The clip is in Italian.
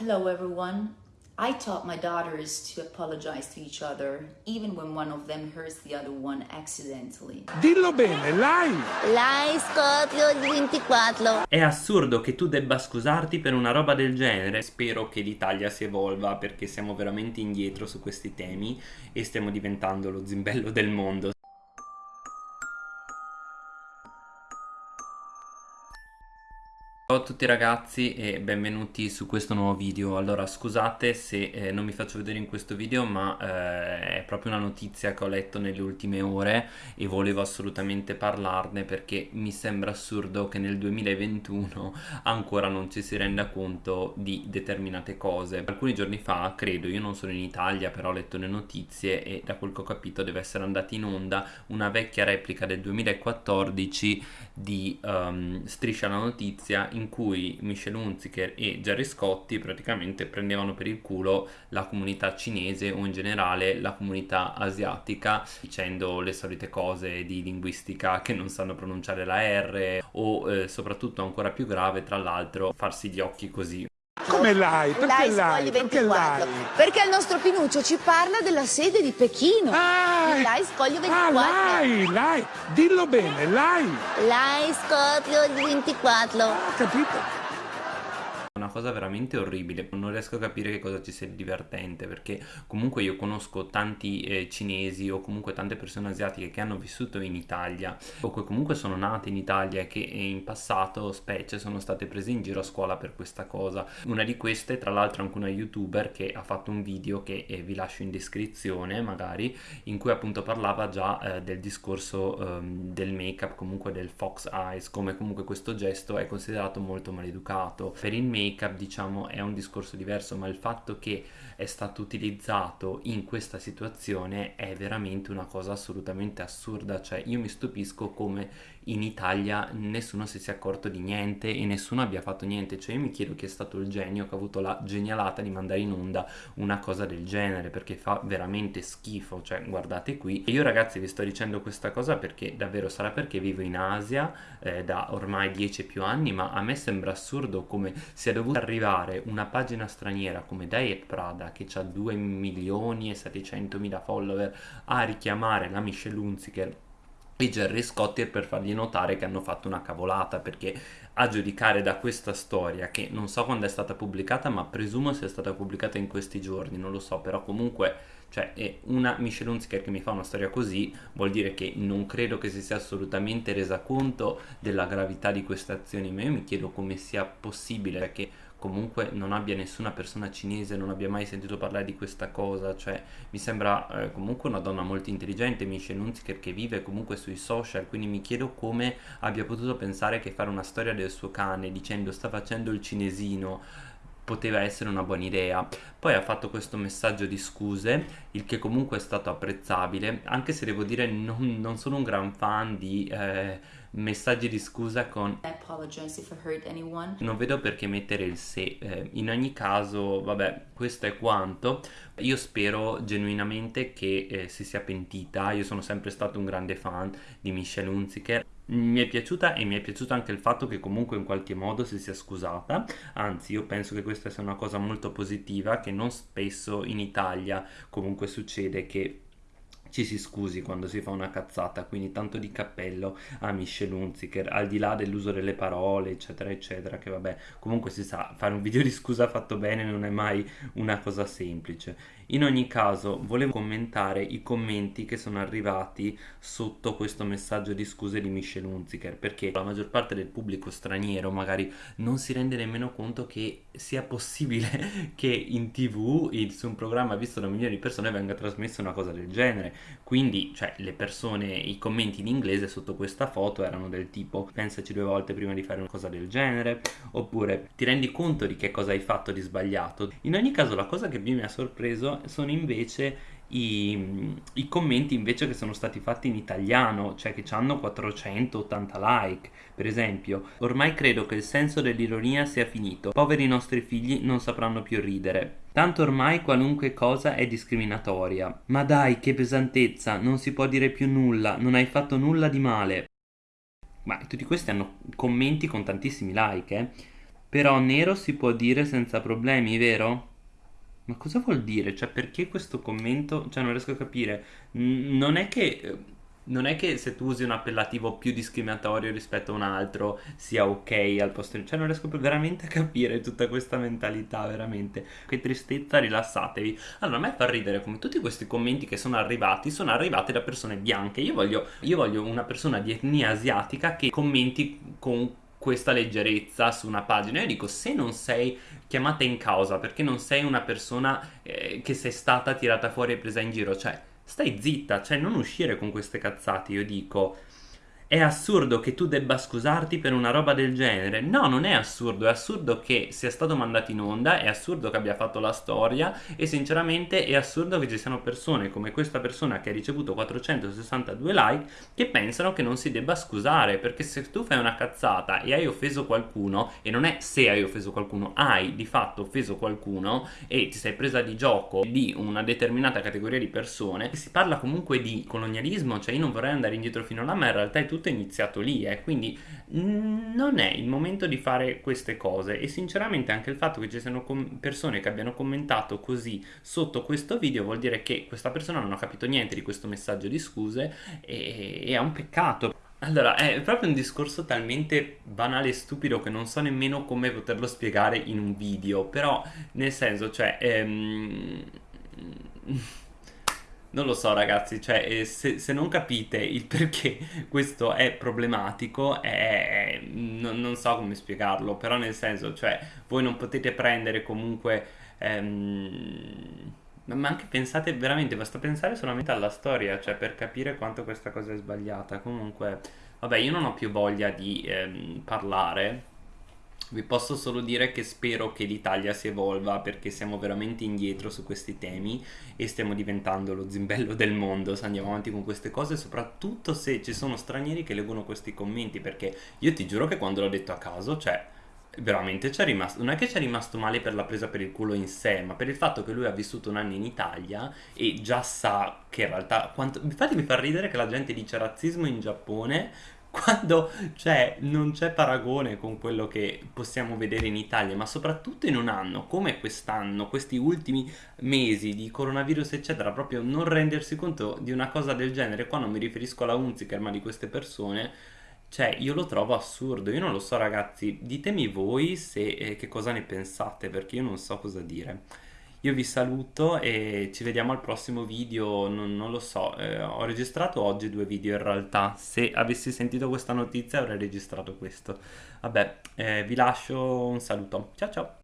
Hello everyone. I taught my daughters to apologize to each other, even when one of them hurts the other one accidentally. Dillo bene, lai! Lai Scotlio 24. È assurdo che tu debba scusarti per una roba del genere. Spero che l'Italia si evolva perché siamo veramente indietro su questi temi e stiamo diventando lo zimbello del mondo. Ciao a tutti ragazzi e benvenuti su questo nuovo video. Allora scusate se eh, non mi faccio vedere in questo video ma eh, è proprio una notizia che ho letto nelle ultime ore e volevo assolutamente parlarne perché mi sembra assurdo che nel 2021 ancora non ci si renda conto di determinate cose. Alcuni giorni fa credo io non sono in Italia però ho letto le notizie e da quel che ho capito deve essere andata in onda una vecchia replica del 2014 di um, Striscia la notizia in cui Michel Hunziker e Gerry Scotti praticamente prendevano per il culo la comunità cinese o in generale la comunità asiatica dicendo le solite cose di linguistica che non sanno pronunciare la R o eh, soprattutto ancora più grave tra l'altro farsi gli occhi così come l'hai? Perché l'hai? Perché 24. l'hai? Perché il nostro Pinuccio ci parla della sede di Pechino. Ah, Il Lai Scoglio ah, 24. l'hai, l'hai! Dillo bene, l'hai! Lai Scotlio 24. Ho capito. Una cosa veramente orribile. Non riesco a capire che cosa ci sia di divertente perché comunque io conosco tanti eh, cinesi o comunque tante persone asiatiche che hanno vissuto in Italia o che comunque sono nate in Italia e che in passato specie sono state prese in giro a scuola per questa cosa. Una di queste tra l'altro anche una youtuber che ha fatto un video che eh, vi lascio in descrizione magari in cui appunto parlava già eh, del discorso ehm, del make up comunque del fox eyes come comunque questo gesto è considerato molto maleducato. Per il make up diciamo è un discorso diverso ma il fatto che è stato utilizzato in questa situazione è veramente una cosa assolutamente assurda. Cioè io mi stupisco come in Italia nessuno si sia accorto di niente e nessuno abbia fatto niente. Cioè io mi chiedo chi è stato il genio che ha avuto la genialata di mandare in onda una cosa del genere perché fa veramente schifo. Cioè guardate qui. E io ragazzi vi sto dicendo questa cosa perché davvero sarà perché vivo in Asia eh, da ormai 10 più anni ma a me sembra assurdo come sia dovuta arrivare una pagina straniera come Diet Prada che ha 2 milioni e 700 mila follower a richiamare la Michelle Hunziker e Gerry Scotti per fargli notare che hanno fatto una cavolata perché a giudicare da questa storia che non so quando è stata pubblicata ma presumo sia stata pubblicata in questi giorni non lo so però comunque cioè è una Michelle Hunziker che mi fa una storia così vuol dire che non credo che si sia assolutamente resa conto della gravità di queste azioni ma io mi chiedo come sia possibile perché comunque non abbia nessuna persona cinese, non abbia mai sentito parlare di questa cosa, cioè mi sembra eh, comunque una donna molto intelligente, Michelle Hunziker che vive comunque sui social, quindi mi chiedo come abbia potuto pensare che fare una storia del suo cane dicendo sta facendo il cinesino poteva essere una buona idea. Poi ha fatto questo messaggio di scuse, il che comunque è stato apprezzabile, anche se devo dire non, non sono un gran fan di eh, messaggi di scusa con non vedo perché mettere il se, eh, in ogni caso, vabbè, questo è quanto. Io spero genuinamente che eh, si sia pentita, io sono sempre stato un grande fan di Michelle Hunziker. Mi è piaciuta e mi è piaciuto anche il fatto che comunque in qualche modo si sia scusata, anzi io penso che questa sia una cosa molto positiva che non spesso in Italia comunque succede che ci si scusi quando si fa una cazzata, quindi tanto di cappello a Michelle Hunziker, al di là dell'uso delle parole, eccetera, eccetera, che vabbè, comunque si sa, fare un video di scusa fatto bene non è mai una cosa semplice. In ogni caso, volevo commentare i commenti che sono arrivati sotto questo messaggio di scuse di Michelle Hunziker, perché la maggior parte del pubblico straniero magari non si rende nemmeno conto che sia possibile che in tv, su un programma visto da milioni di persone, venga trasmessa una cosa del genere quindi cioè le persone i commenti in inglese sotto questa foto erano del tipo pensaci due volte prima di fare una cosa del genere oppure ti rendi conto di che cosa hai fatto di sbagliato in ogni caso la cosa che più mi ha sorpreso sono invece i, i, commenti invece che sono stati fatti in italiano, cioè che hanno 480 like, per esempio. Ormai credo che il senso dell'ironia sia finito. Poveri nostri figli non sapranno più ridere. Tanto ormai qualunque cosa è discriminatoria. Ma dai, che pesantezza, non si può dire più nulla, non hai fatto nulla di male. Ma tutti questi hanno commenti con tantissimi like, eh. Però nero si può dire senza problemi, vero? Ma cosa vuol dire? Cioè, perché questo commento? Cioè, non riesco a capire. Non è che. Non è che se tu usi un appellativo più discriminatorio rispetto a un altro sia ok al posto di... Cioè non riesco veramente a capire tutta questa mentalità, veramente. Che tristezza, rilassatevi. Allora a me fa ridere come tutti questi commenti che sono arrivati sono arrivati da persone bianche. Io voglio, io voglio una persona di etnia asiatica che commenti con questa leggerezza su una pagina. Io dico, se non sei chiamata in causa perché non sei una persona eh, che sei stata tirata fuori e presa in giro, cioè stai zitta, cioè non uscire con queste cazzate, io dico è assurdo che tu debba scusarti per una roba del genere. No, non è assurdo, è assurdo che sia stato mandato in onda, è assurdo che abbia fatto la storia e sinceramente è assurdo che ci siano persone come questa persona che ha ricevuto 462 like che pensano che non si debba scusare, perché se tu fai una cazzata e hai offeso qualcuno, e non è se hai offeso qualcuno, hai di fatto offeso qualcuno e ti sei presa di gioco di una determinata categoria di persone, si parla comunque di colonialismo, cioè io non vorrei andare indietro fino là, ma in realtà è tutto tutto è iniziato lì, eh, quindi non è il momento di fare queste cose. E sinceramente anche il fatto che ci siano persone che abbiano commentato così sotto questo video vuol dire che questa persona non ha capito niente di questo messaggio di scuse e, e è un peccato. Allora, è proprio un discorso talmente banale e stupido che non so nemmeno come poterlo spiegare in un video, però nel senso, cioè... Ehm non lo so ragazzi, cioè eh, se, se, non capite il perché questo è problematico, è, non, non, so come spiegarlo, però nel senso, cioè voi non potete prendere comunque... Ehm, ma anche pensate veramente, basta pensare solamente alla storia, cioè per capire quanto questa cosa è sbagliata. Comunque, vabbè, io non ho più voglia di ehm, parlare vi posso solo dire che spero che l'Italia si evolva perché siamo veramente indietro su questi temi e stiamo diventando lo zimbello del mondo. Se andiamo avanti con queste cose, soprattutto se ci sono stranieri che leggono questi commenti perché io ti giuro che quando l'ho detto a caso, cioè veramente c'è rimasto, non è che ci è rimasto male per la presa per il culo in sé, ma per il fatto che lui ha vissuto un anno in Italia e già sa che in realtà, quanto, infatti mi fa ridere che la gente dice razzismo in Giappone quando cioè, non c'è paragone con quello che possiamo vedere in Italia, ma soprattutto in un anno come quest'anno, questi ultimi mesi di coronavirus, eccetera, proprio non rendersi conto di una cosa del genere. Qua non mi riferisco alla Unziker, ma di queste persone. Cioè, io lo trovo assurdo. Io non lo so, ragazzi. Ditemi voi se, eh, che cosa ne pensate, perché io non so cosa dire. Io vi saluto e ci vediamo al prossimo video, non, non lo so, eh, ho registrato oggi due video in realtà, se avessi sentito questa notizia avrei registrato questo. Vabbè, eh, vi lascio un saluto, ciao ciao!